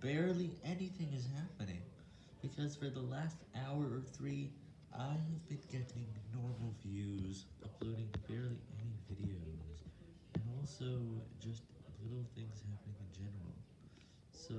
barely anything is happening, because for the last hour or three, I have been getting normal views, uploading barely any videos, and also just little things happening in general. So,